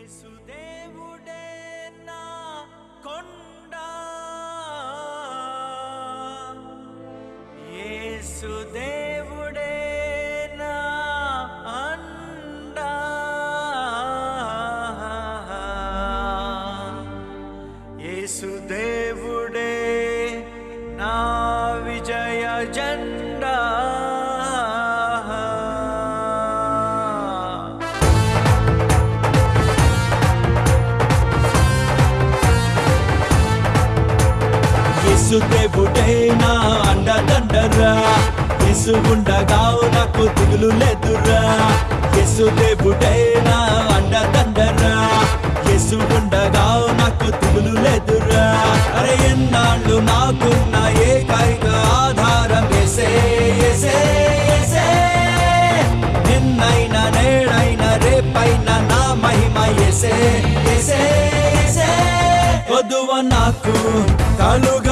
యేసుదేవుడే నా కొండ. యేసుదేవుడే యేసు దేవుడేనా అండదండరా. యేసు ఉండగా నాకు దిగులు లేదురా యేసు దేవుడేనా అండదండరా. యేసు ఉండగా నాకు దిగులు లేదురా అరే ఎన్నాళ్ళు నాకున్న ఏకైక ఆధారం ఏసే ఏసే ఏసే. నిన్నైనా నేడైనా రేపైనా నా మహిమ ఏసే ఏసే నాకు కలుగ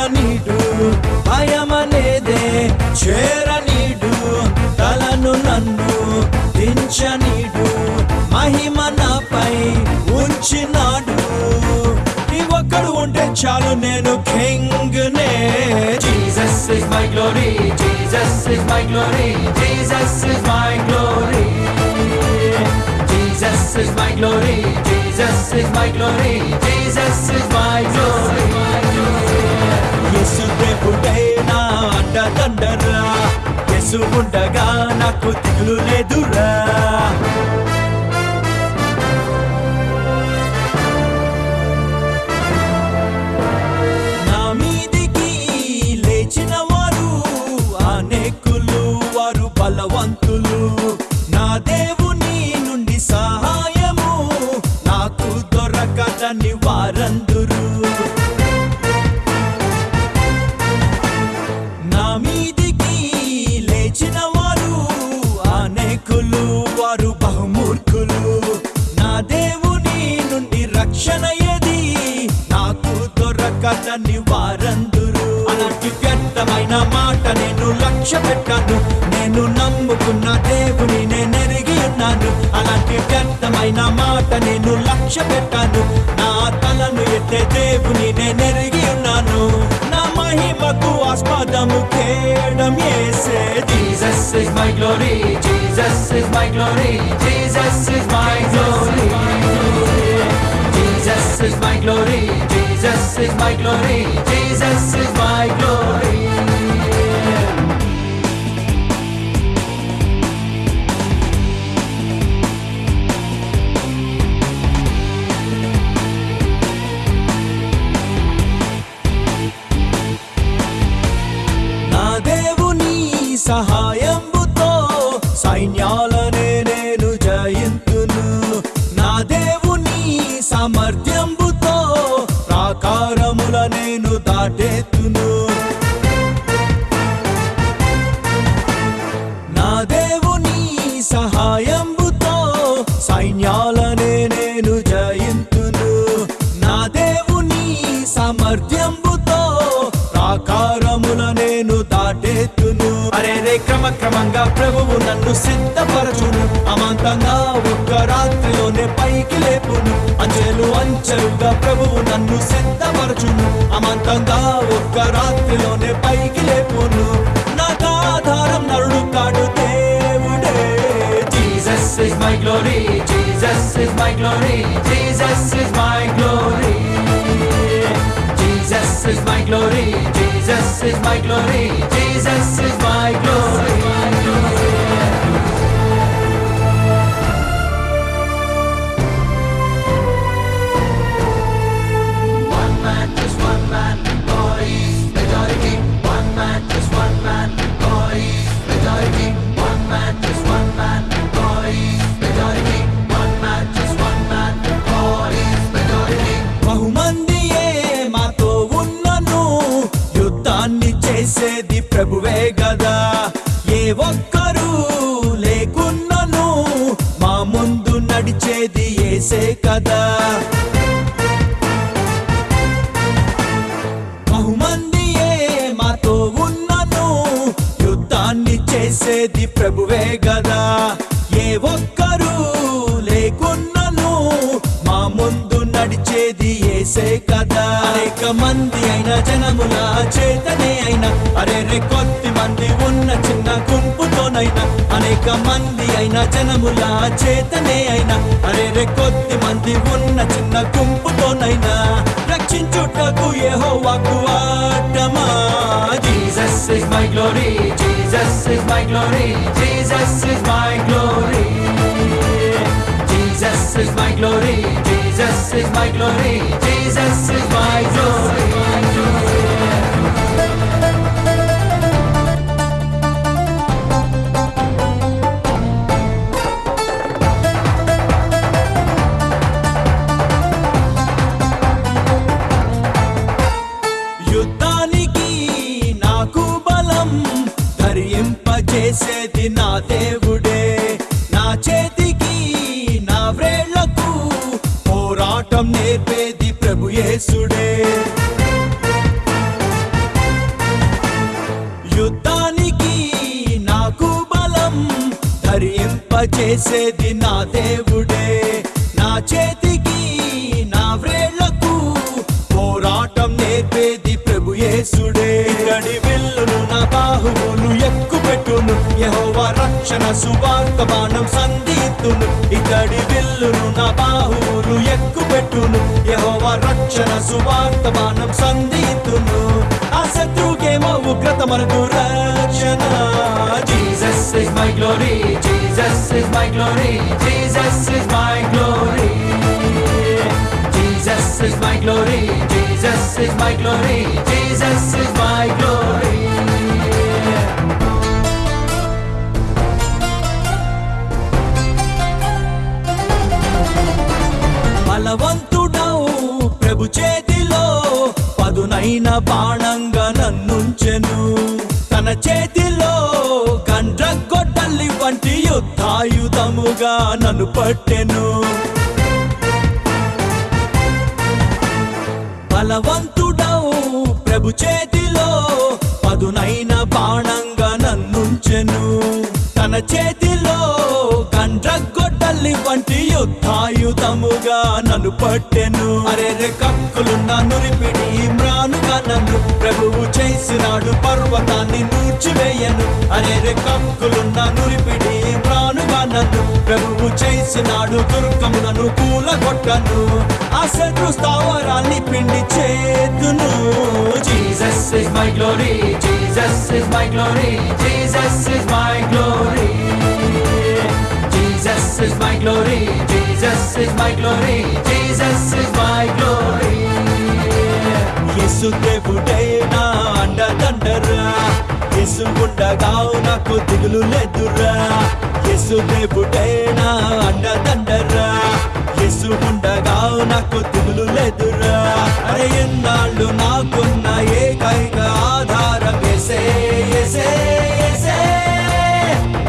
పూజనీడు మహిమ నాపై ఉంచినాడు. ఒక్కడు ఉంటే చాలు నేను కింగ్ నే Jesus is my glory Jesus is my glory. Jesus is my glory Jesus is my glory Jesus is నా అడ్డ తండ్రా ఉండగా నాకు దిగులు లేదురా. రక్షణ ఏది నాకు దొరకదని వారందురు అలాంటి వ్యర్థమైన మాట నేను లక్ష్య పెట్టాను నేను నమ్ముకున్న దేవుని నేను ఎరిగి ఉన్నాను. అలాంటి వ్యర్థమైన మాట నేను లక్ష్య పెట్టాను నా తలను ఎత్తే దేవుని నేను ఎరిగి ఉన్నాను. నా మహిమకు ఆస్పదము కేడం ఏసే Jesus is my glory Jesus is my glory Jesus is my glory Glory, Jesus is my glory, Jesus is my glory. నా దేవుని సహాయంబుతో సైన్యాల నేను నా దేవుని సహాయంబుతో సైన్యాలనే నేను జయింతును. నా దేవుని సామర్థ్యంబుతో ప్రాకారముల నేను దాటేతును అరే రే క్రమక్రమంగా ప్రభువు నన్ను సిద్ధపరచును. అమాంతంగా ఒక్క రాత్రిలోనే పైకి లేపును. అంచెలు అంచెలుగా ప్రభువు నన్ను సిద్ధ నాదా ఒక్క రాత్రిలోనే పైకి లేపును నాదా ఆధారం నరుడు కాడు దేవుడే Jesus is my glory Jesus is my glory Jesus is my glory Jesus is my glory, Jesus is my glory, Jesus is my glory. బహుమందియే మాతో ఉన్నను. యుద్ధాన్ని చేసేది ప్రభువే గదా. ఏ ఒక్కరు లేకున్నను. మా ముందు నడిచేది ఏసే కదా. బహుమందియే మాతో ఉన్నను. యుద్ధాన్ని చేసేది ప్రభువే గదా. మంది అయిన జనముల చేతనే అయినా అరే రే కొద్ది మంది ఉన్న చిన్న గుంపుతోనైనా అనేక మంది అయిన జనముల చేతనే అయినా అరే రే కొద్ది మంది ఉన్న చిన్న గుంపుతోనైనా రక్షించుటకు యెహోవాకు ఆటమా Jesus is my glory, Jesus is my glory, Jesus is my glory. Jesus is my glory, Jesus is my glory, survival. యేసుడే. యుద్ధానికి నాకు బలం ధరింపచేసేది నా దేవ రక్షణ సువార్త బాణం సంధితును ఇతడి విల్లును నా బాహువులు ఎక్కుపెట్టును యెహోవా రక్షణ సువార్త బాణం సంధితును ఆ శత్రుకేమో ఉగ్రత మనకు రక్షణ Jesus is my glory, Jesus is my glory, Jesus is my glory. Jesus is my glory, Jesus is my glory, Jesus is తన చేతిలో గండ్రగొడ్డలి వంటి యుద్ధాయుధముగా నన్ను పట్టెను. బలవంతుడవు ప్రభు చేతిలో పదునైన బాణంగా నన్నుంచెను. తన చేతిలో గండ్రగొడ్డలి వంటి యుద్ధాయుధముగా నన్ను పట్టెను. అరే రే కక్కులున్న నురిపిడి చేసినాడు పర్వతాన్ని నూర్చివేయను. అనేరు కంకులున్న నురిపిడి ప్రాణు నన్ను ప్రభువు చేసినాడు దుర్గమునను కూలగొట్టను. ఆ అసలు స్థావరాన్ని పిండి చేతును. Jesus is my glory Jesus is my glory Jesus is my glory Jesus is my glory Jesus is గుండ అండదండరా యేసు ఉండగా నాకు దిగులు లేదురా. యేసు దేవుడే నా అండదండరా యేసు ఉండగా నాకు దిగులు లేదురా. అరే ఎన్నాళ్ళు నాకున్న ఏకైక ఆధారం ఎసే ఎసే ఎసే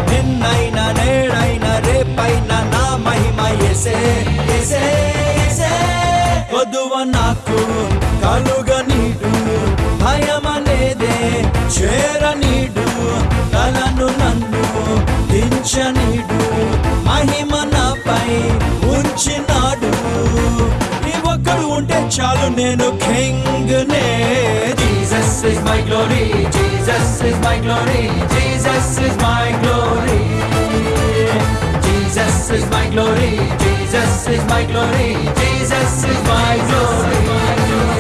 నిన్నైనా నేడైనా రేపైనా నా మహిమ ఎసే ఎసే ఎసే వధువ నాకు ఉంచనీడు మహిమనపై ఉంచినాడు నీ ఒక్కడు ఉంటే చాలు నేను కింగ్ నే Jesus is my glory Jesus is my glory Jesus is my glory Jesus is my glory, Jesus is my glory, Jesus is my glory.